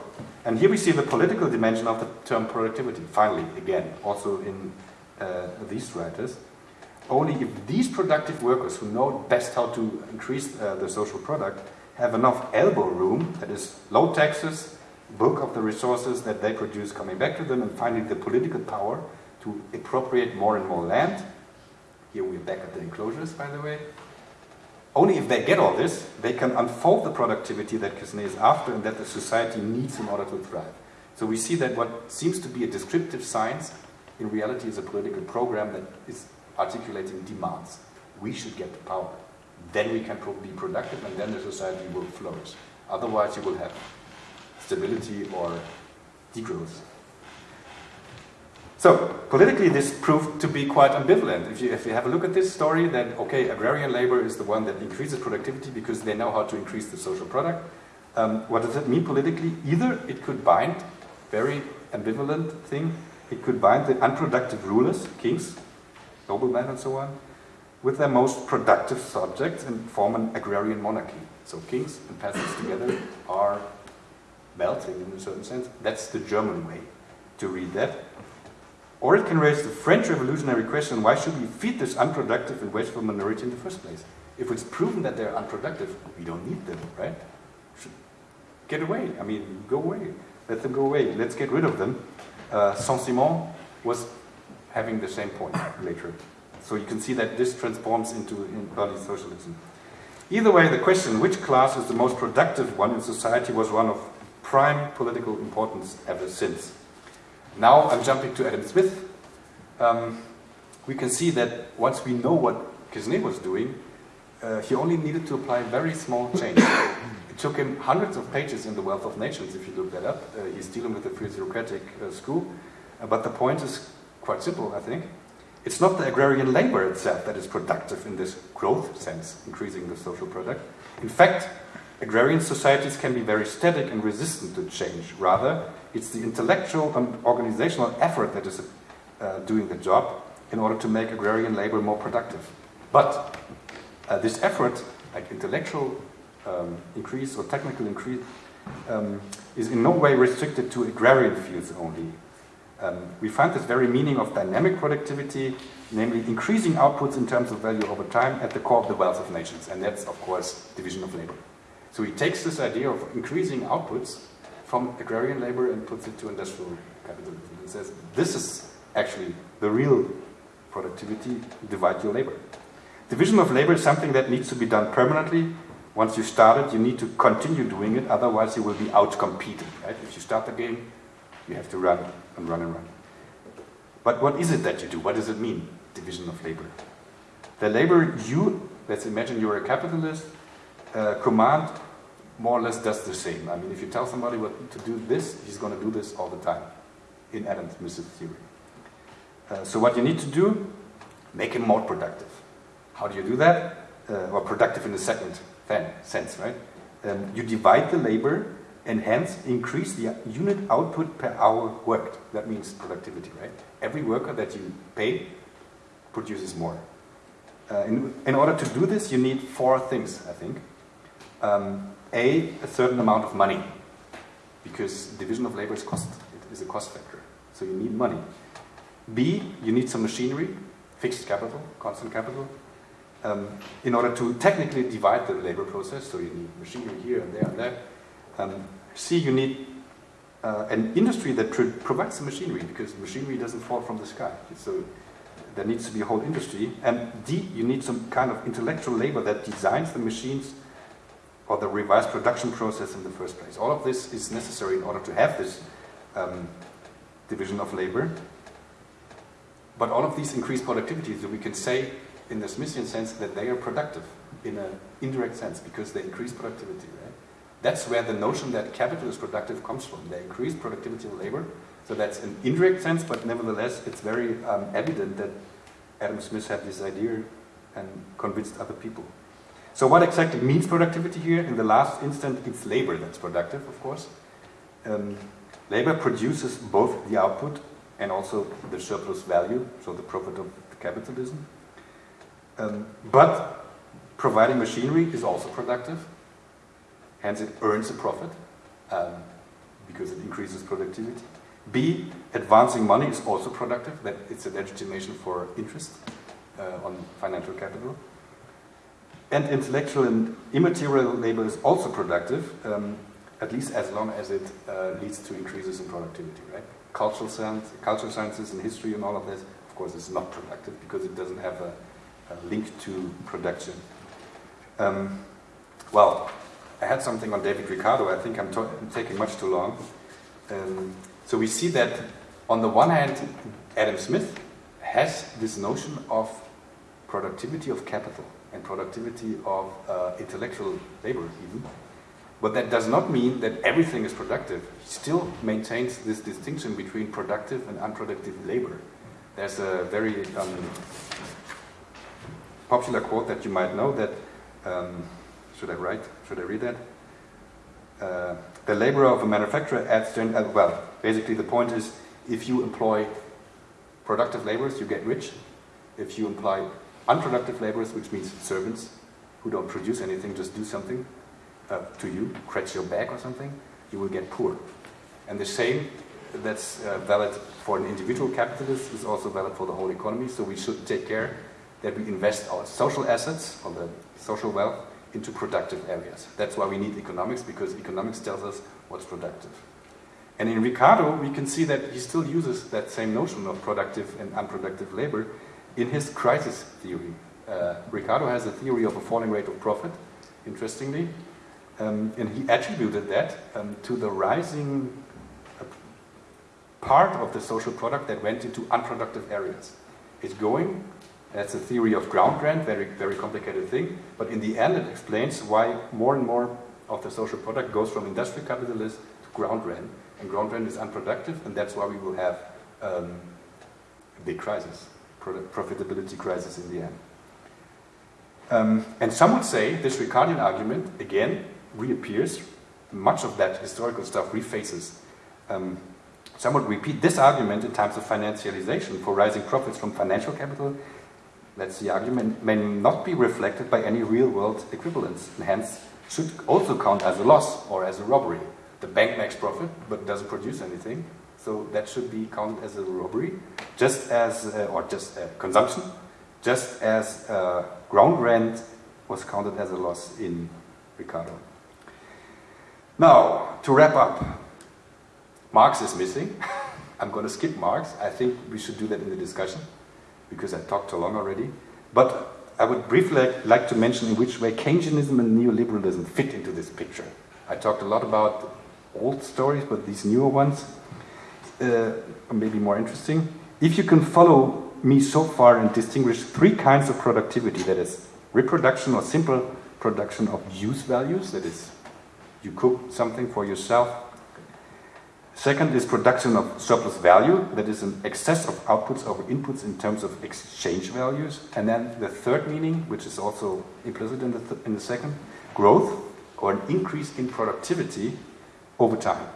And here we see the political dimension of the term productivity, finally, again, also in uh, these writers. Only if these productive workers who know best how to increase uh, the social product have enough elbow room, that is low taxes, bulk of the resources that they produce coming back to them, and finally the political power to appropriate more and more land. Here we're back at the enclosures, by the way. Only if they get all this, they can unfold the productivity that Quesnay is after and that the society needs in order to thrive. So we see that what seems to be a descriptive science in reality is a political program that is articulating demands. We should get the power. Then we can be productive and then the society will flourish. Otherwise you will have stability or degrowth. So, politically this proved to be quite ambivalent. If you, if you have a look at this story, then okay, agrarian labor is the one that increases productivity because they know how to increase the social product. Um, what does it mean politically? Either it could bind, very ambivalent thing, it could bind the unproductive rulers, kings, noblemen and so on, with their most productive subjects and form an agrarian monarchy. So kings and peasants together are melting in a certain sense. That's the German way to read that. Or it can raise the French revolutionary question, why should we feed this unproductive and wasteful minority in the first place? If it's proven that they're unproductive, we don't need them, right? Should get away. I mean, go away. Let them go away. Let's get rid of them. Uh, Saint-Simon was having the same point later. So you can see that this transforms into early socialism. Either way, the question which class is the most productive one in society was one of prime political importance ever since. Now I'm jumping to Adam Smith. Um, we can see that once we know what Quesnay was doing, uh, he only needed to apply very small change. it took him hundreds of pages in The Wealth of Nations, if you look that up. Uh, he's dealing with the physiocratic uh, school. Uh, but the point is quite simple, I think. It's not the agrarian labor itself that is productive in this growth sense, increasing the social product. In fact, agrarian societies can be very static and resistant to change. Rather, it's the intellectual and organizational effort that is uh, doing the job in order to make agrarian labor more productive. But uh, this effort, like intellectual um, increase or technical increase, um, is in no way restricted to agrarian fields only. Um, we find this very meaning of dynamic productivity, namely increasing outputs in terms of value over time at the core of the wealth of nations. And that's, of course, division of labor. So he takes this idea of increasing outputs from agrarian labor and puts it to industrial capitalism and says, this is actually the real productivity, divide your labor. Division of labor is something that needs to be done permanently. Once you start it, you need to continue doing it, otherwise you will be outcompeted. Right? If you start the game, you have to run and run and run. But what is it that you do? What does it mean, division of labor? The labor you, let's imagine you're a capitalist, uh, command more or less does the same. I mean, if you tell somebody what to do this, he's going to do this all the time in Adam Smith's theory. Uh, so what you need to do, make him more productive. How do you do that? Uh, or productive in the second then, sense, right? Um, you divide the labor and hence increase the unit output per hour worked. That means productivity, right? Every worker that you pay produces more. Uh, in, in, order to do this, you need four things, I think. Um, a, a certain amount of money, because division of labor is cost. It is a cost factor, so you need money. B, you need some machinery, fixed capital, constant capital, um, in order to technically divide the labor process. So you need machinery here and there and there. Um, C, you need uh, an industry that provides the machinery because machinery doesn't fall from the sky. So there needs to be a whole industry. And D, you need some kind of intellectual labor that designs the machines or the revised production process in the first place. All of this is necessary in order to have this um, division of labor. But all of these increased productivity, so we can say in the Smithian sense that they are productive in an indirect sense because they increase productivity. That's where the notion that capital is productive comes from. They increase productivity of labor. So that's an indirect sense, but nevertheless, it's very um, evident that Adam Smith had this idea and convinced other people. So what exactly means productivity here? In the last instant, it's labor that's productive, of course. Um, labor produces both the output and also the surplus value, so the profit of capitalism. Um, but providing machinery is also productive. Hence, it earns a profit um, because it increases productivity. B, advancing money is also productive. That it's a legitimation for interest uh, on financial capital. And intellectual and immaterial labor is also productive. Um, at least as long as it uh, leads to increases in productivity, right? Cultural science, cultural sciences and history and all of this, of course, is not productive because it doesn't have a, a link to production. Um, well, I had something on David Ricardo. I think I'm, I'm taking much too long. Um, so we see that on the one hand, Adam Smith has this notion of productivity of capital and productivity of uh, intellectual labor even. But that does not mean that everything is productive. He still maintains this distinction between productive and unproductive labor. There's a very um, popular quote that you might know that, um, should I write, should I read that? Uh, the labor of a manufacturer adds, uh, well, basically the point is if you employ productive laborers, you get rich. If you employ unproductive laborers, which means servants who don't produce anything, just do something uh, to you, scratch your back or something, you will get poor. And the same that's uh, valid for an individual capitalist is also valid for the whole economy. So we should take care that we invest our social assets, or the social wealth, into productive areas. That's why we need economics, because economics tells us what's productive. And in Ricardo, we can see that he still uses that same notion of productive and unproductive labor in his crisis theory. Uh, Ricardo has a theory of a falling rate of profit, interestingly, um, and he attributed that um, to the rising uh, part of the social product that went into unproductive areas. It's going, that's a theory of ground rent, very, very complicated thing, but in the end it explains why more and more of the social product goes from industrial capitalism to ground rent, and ground rent is unproductive, and that's why we will have um, a big crisis, profitability crisis in the end. Um, and some would say this Ricardian argument, again, reappears. Much of that historical stuff refaces. Um, some would repeat this argument in times of financialization for rising profits from financial capital. That's the argument may not be reflected by any real-world equivalence, and hence should also count as a loss or as a robbery. The bank makes profit, but doesn't produce anything, so that should be counted as a robbery, just as, uh, or just uh, consumption, just as uh, ground rent was counted as a loss in Ricardo. Now, to wrap up, Marx is missing. I'm going to skip Marx. I think we should do that in the discussion because I talked too long already. But I would briefly like to mention in which way Keynesianism and neoliberalism fit into this picture. I talked a lot about old stories, but these newer ones uh, maybe more interesting. If you can follow me so far and distinguish three kinds of productivity, that is reproduction or simple production of use values, that is you cook something for yourself. Second is production of surplus value, that is an excess of outputs over inputs in terms of exchange values. And then the third meaning, which is also implicit in the, th in the second, growth or an increase in productivity over time.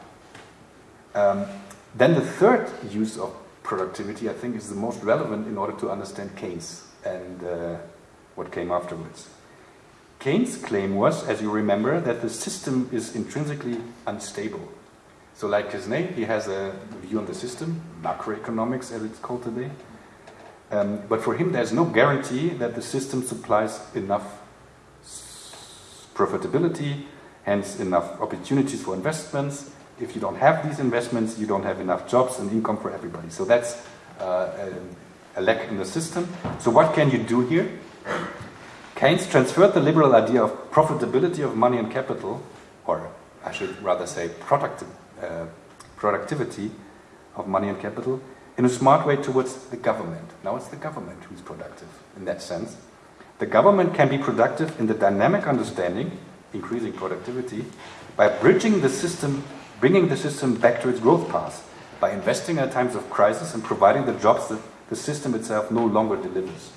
Um, then the third use of productivity, I think, is the most relevant in order to understand Keynes and uh, what came afterwards. Keynes' claim was, as you remember, that the system is intrinsically unstable. So like his name, he has a view on the system, macroeconomics as it's called today. Um, but for him, there's no guarantee that the system supplies enough profitability, hence enough opportunities for investments. If you don't have these investments, you don't have enough jobs and income for everybody. So that's uh, a, a lack in the system. So what can you do here? Keynes transferred the liberal idea of profitability of money and capital, or I should rather say product, uh, productivity of money and capital, in a smart way towards the government. Now it's the government who's productive in that sense. The government can be productive in the dynamic understanding, increasing productivity, by bridging the system, bringing the system back to its growth path, by investing at times of crisis and providing the jobs that the system itself no longer delivers.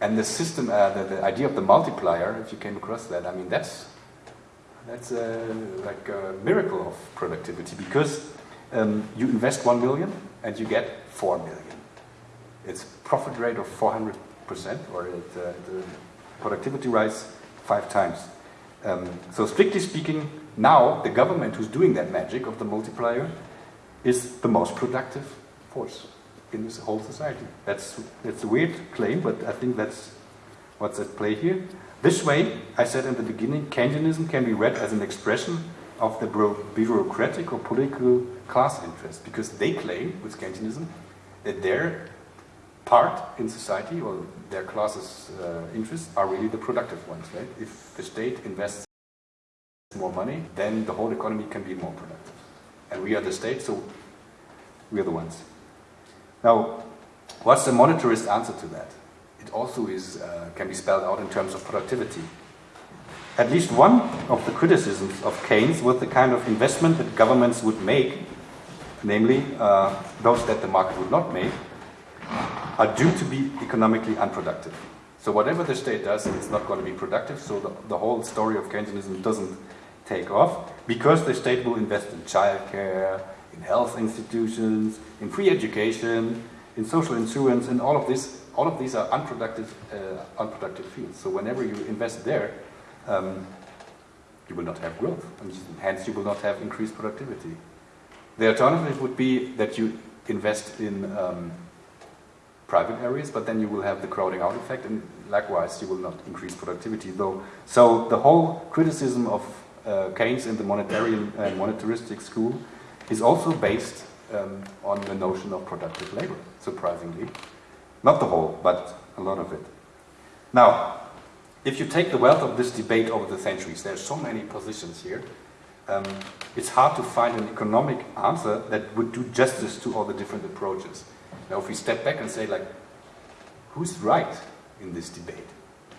And the system, uh, the, the, idea of the multiplier, if you came across that, I mean, that's, that's like a miracle of productivity because um, you invest 1 million and you get 4 million. It's profit rate of 400% or it, uh, the productivity rise five times. Um, so strictly speaking, now the government who's doing that magic of the multiplier is the most productive force in this whole society. That's, that's a weird claim, but I think that's what's at play here. This way, I said in the beginning, Keynesianism can be read as an expression of the bureaucratic or political class interest because they claim with Keynesianism that their part in society or their class's uh, interests are really the productive ones, right? If the state invests more money, then the whole economy can be more productive. And we are the state, so we are the ones. Now, what's the monetarist answer to that? It also is, uh, can be spelled out in terms of productivity. At least one of the criticisms of Keynes was the kind of investment that governments would make, namely uh, those that the market would not make, are due to be economically unproductive. So whatever the state does, it's not going to be productive, so the, the whole story of Keynesianism doesn't take off, because the state will invest in childcare, in health institutions, in free education, in social insurance, and all of this, all of these are unproductive, uh, unproductive fields. So whenever you invest there, um, you will not have growth, and hence you will not have increased productivity. The alternative would be that you invest in um, private areas, but then you will have the crowding out effect, and likewise you will not increase productivity. Though, so the whole criticism of uh, Keynes in the monetarian and monetaristic school is also based um, on the notion of productive labor, surprisingly. Not the whole, but a lot of it. Now, if you take the wealth of this debate over the centuries, there are so many positions here, um, it's hard to find an economic answer that would do justice to all the different approaches. Now, if we step back and say, like, who's right in this debate?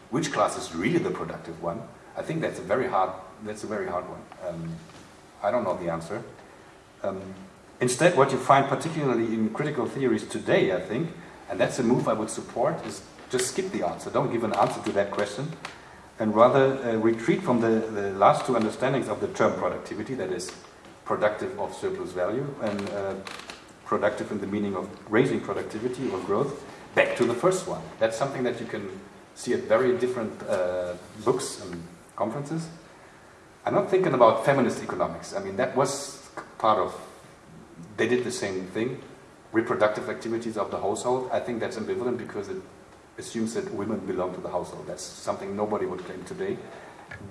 Which class is really the productive one? I think that's a very hard, that's a very hard one. Um, I don't know the answer. Um, instead, what you find particularly in critical theories today, I think, and that's a move I would support, is just skip the answer. Don't give an answer to that question, and rather uh, retreat from the, the last two understandings of the term productivity, that is, productive of surplus value, and uh, productive in the meaning of raising productivity or growth, back to the first one. That's something that you can see at very different uh, books and conferences. I'm not thinking about feminist economics. I mean, that was part of, they did the same thing. Reproductive activities of the household. I think that's ambivalent because it assumes that women belong to the household. That's something nobody would claim today.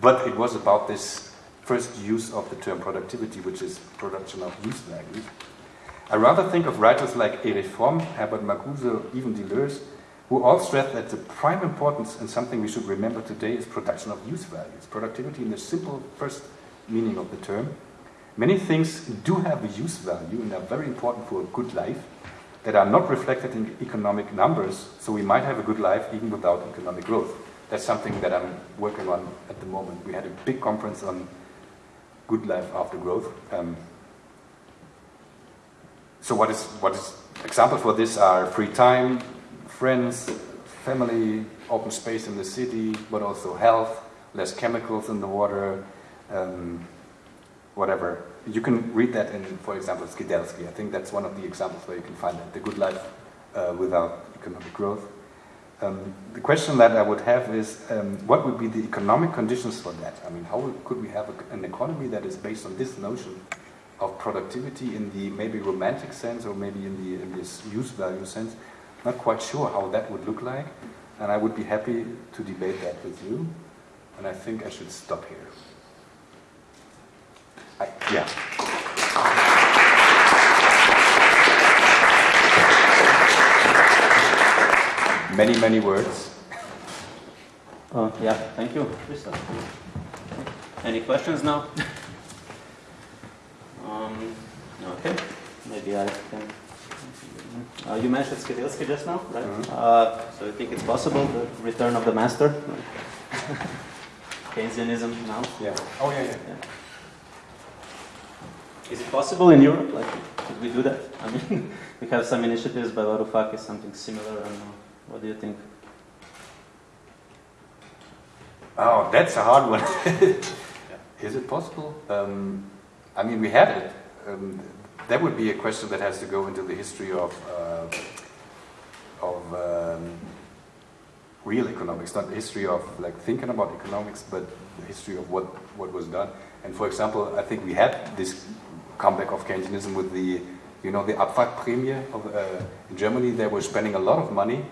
But it was about this first use of the term productivity, which is production of use values. I rather think of writers like Erich Fromm, Herbert Marcuse, even Deleuze, who all stress that the prime importance and something we should remember today is production of use values, productivity in the simple first meaning of the term. Many things do have a use value and are very important for a good life that are not reflected in economic numbers, so we might have a good life even without economic growth. That's something that I'm working on at the moment. We had a big conference on good life after growth. Um, so what is, what is examples for this are free time, friends, family, open space in the city, but also health, less chemicals in the water, um, whatever. You can read that in, for example, Skidelsky. I think that's one of the examples where you can find that, the good life uh, without economic growth. Um, the question that I would have is, um, what would be the economic conditions for that? I mean, how could we have a, an economy that is based on this notion of productivity in the maybe romantic sense or maybe in, the, in this use value sense? Not quite sure how that would look like, and I would be happy to debate that with you. And I think I should stop here. I, yeah. Many, many words. Uh, yeah, thank you, Christoph. Any questions now? um, okay, maybe I can uh, you mentioned Skidelsky just now, right? Mm -hmm. uh, so you think it's possible, the return of the master? Keynesianism now? Yeah. Oh, yeah, yeah, yeah. Is it possible in Europe? Like, could we do that? I mean, we have some initiatives by Varoufakis, something similar. I don't know. What do you think? Oh, that's a hard one. Is it possible? Um, I mean, we had it. Um, that would be a question that has to go into the history of uh, of um, real economics, not the history of like thinking about economics, but the history of what what was done. And for example, I think we had this comeback of Keynesianism with the you know the Abwrackprämie of uh, in Germany. They were spending a lot of money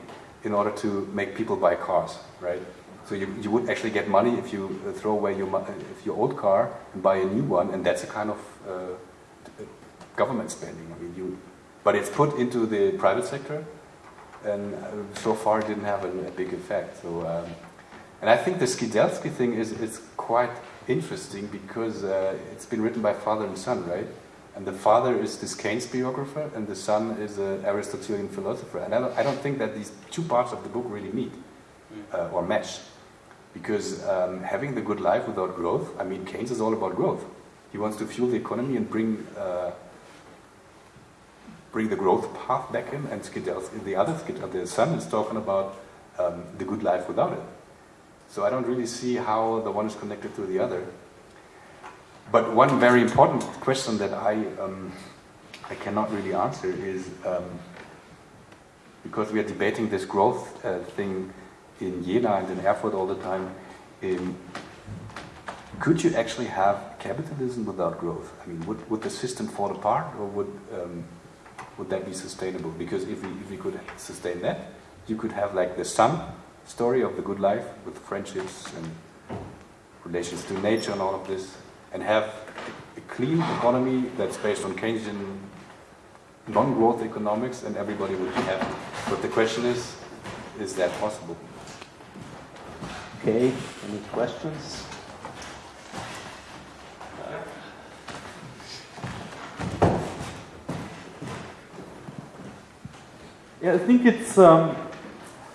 in order to make people buy cars, right? So you, you would actually get money if you uh, throw away your, if your old car and buy a new one, and that's a kind of uh, government spending. I mean, you, but it's put into the private sector, and uh, so far it didn't have a, a big effect. So, um, and I think the Skidelsky thing is, is quite interesting because uh, it's been written by father and son, right? And the father is this Keynes biographer, and the son is an Aristotelian philosopher. And I don't, I don't think that these two parts of the book really meet uh, or mesh. Because um, having the good life without growth, I mean, Keynes is all about growth. He wants to fuel the economy and bring uh, bring the growth path back in. And Skidelsky, the other Skid, the son is talking about um, the good life without it. So I don't really see how the one is connected to the other. But one very important question that I um, I cannot really answer is um, because we are debating this growth uh, thing in Jena and in Erfurt all the time. Um, could you actually have capitalism without growth? I mean, would, would the system fall apart, or would um, would that be sustainable? Because if we if we could sustain that, you could have like the son story of the good life with friendships and relations to nature and all of this, and have a clean economy that's based on Keynesian non-growth economics, and everybody would be happy. But the question is, is that possible? Okay, any questions? Yeah, I think it's um,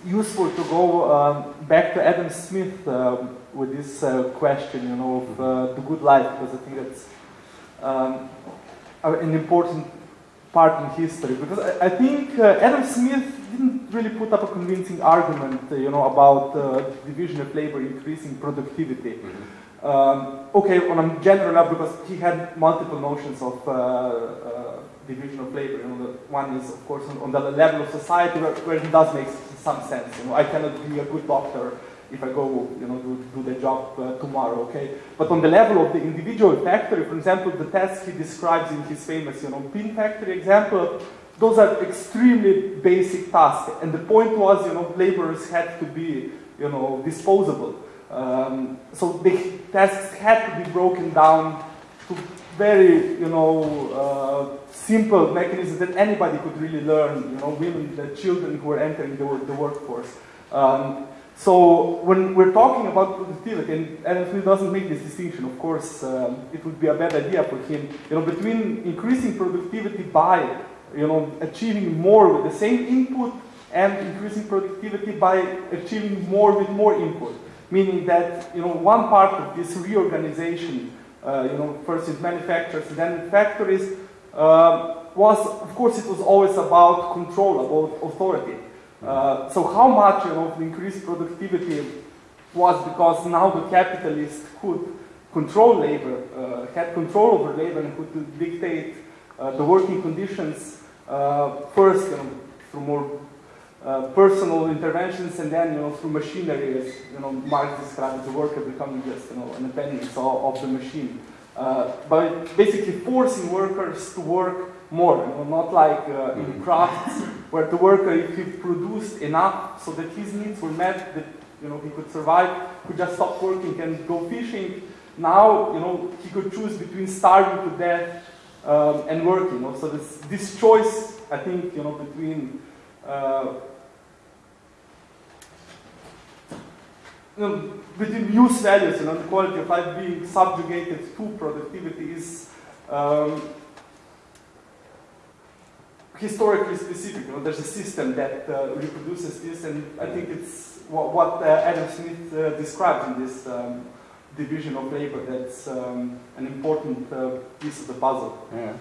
useful to go um, back to Adam Smith um, with this uh, question, you know, of uh, the good life, because I think that's um, an important part in history. Because I, I think uh, Adam Smith didn't really put up a convincing argument, uh, you know, about uh, division of labor increasing productivity. Um, okay, on a general level, because he had multiple notions of uh, uh, division of labor. You know, the one is, of course, on, on the level of society where, where it does make some sense. You know, I cannot be a good doctor if I go, you know, do, do the job uh, tomorrow. Okay, but on the level of the individual factory, for example, the tasks he describes in his famous, you know, pin factory example. Those are extremely basic tasks, and the point was, you know, laborers had to be, you know, disposable. Um, so the tasks had to be broken down to very, you know, uh, simple mechanisms that anybody could really learn. You know, women, the children who are entering the, the workforce. Um, so when we're talking about productivity, and Adam Smith doesn't make this distinction, of course, um, it would be a bad idea for him. You know, between increasing productivity by, you know, achieving more with the same input and increasing productivity by achieving more with more input meaning that you know one part of this reorganization, uh, you know, first in manufacturers then factories, uh, was of course it was always about control, about authority. Uh, so how much you know of increased productivity was because now the capitalists could control labor, uh, had control over labor and could dictate uh, the working conditions uh, first you know, through more uh, personal interventions and then you know through machinery as you know Marx described the worker becoming just you know an appendix of, of the machine uh, by basically forcing workers to work more you know not like uh, in crafts where the worker if he produced enough so that his needs were met that you know he could survive could just stop working and go fishing now you know he could choose between starving to death um, and working you know so this this choice I think you know between uh, you know, between use values, you know, quality of life being subjugated to productivity is um, historically specific. You know, there's a system that uh, reproduces this, and I think it's what, what uh, Adam Smith uh, describes in this um, division of labor. That's um, an important uh, piece of the puzzle. Yeah.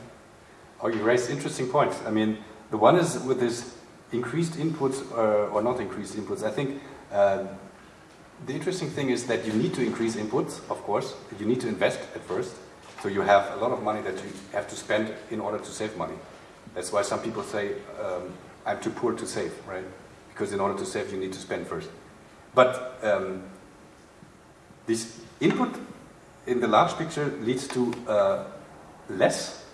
Oh, you raised interesting points. I mean, the one is with this increased inputs uh, or not increased inputs. I think uh, the interesting thing is that you need to increase inputs, of course. You need to invest at first. So you have a lot of money that you have to spend in order to save money. That's why some people say, um, I'm too poor to save, right? Because in order to save, you need to spend first. But um, this input in the large picture leads to uh, less,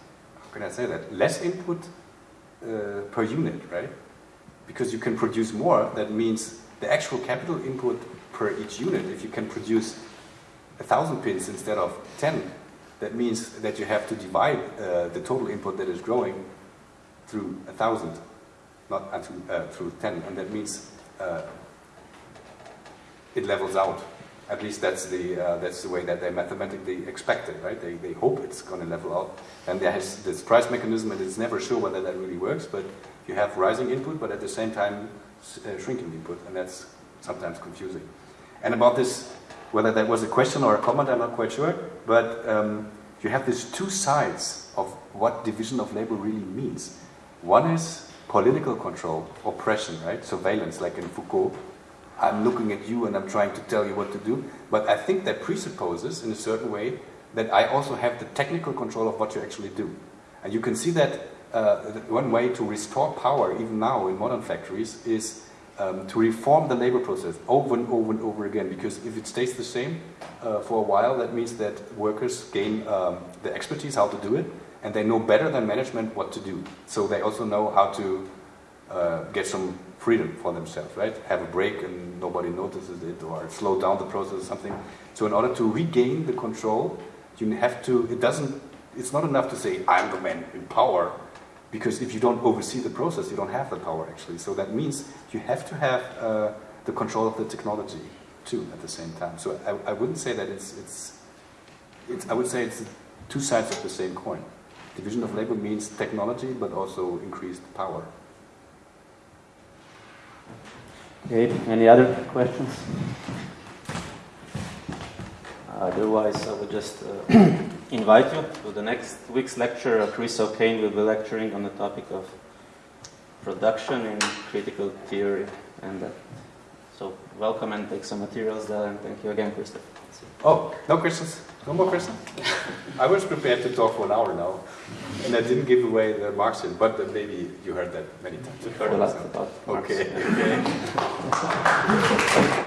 how can I say that? Less input uh, per unit, right? Because you can produce more, that means the actual capital input per each unit, if you can produce a thousand pins instead of 10, that means that you have to divide uh, the total input that is growing through a thousand, not uh, through, uh, through 10, and that means uh, it levels out. At least that's the, uh, that's the way that they mathematically expect it, right? They, they hope it's going to level out. And there has this price mechanism, and it's never sure whether that really works, but you have rising input, but at the same time uh, shrinking input, and that's sometimes confusing. And about this, whether that was a question or a comment, I'm not quite sure, but um, you have these two sides of what division of labor really means. One is political control, oppression, right? Surveillance, like in Foucault. I'm looking at you and I'm trying to tell you what to do. But I think that presupposes, in a certain way, that I also have the technical control of what you actually do. And you can see that uh, one way to restore power, even now in modern factories, is um, to reform the labor process over and over and over again. Because if it stays the same uh, for a while, that means that workers gain um, the expertise how to do it, and they know better than management what to do. So they also know how to uh, get some freedom for themselves, right? Have a break and nobody notices it, or slow down the process or something. So in order to regain the control, you have to. It doesn't. It's not enough to say I'm the man in power, because if you don't oversee the process, you don't have the power actually. So that means you have to have uh, the control of the technology too at the same time. So I, I wouldn't say that it's it's. It's, I would say it's two sides of the same coin. Division of labor means technology, but also increased power. Okay, any other questions? Otherwise, I would just uh, invite you to the next week's lecture. Uh, Chris O'Kane will be lecturing on the topic of production in critical theory. And uh, so, welcome and take some materials there. And thank you again, Christoph. Oh, no questions? No more questions? I was prepared to talk for an hour now, and I didn't give away the Marxian, but uh, maybe you heard that many times. You heard a lot about Marx. Okay. Yeah.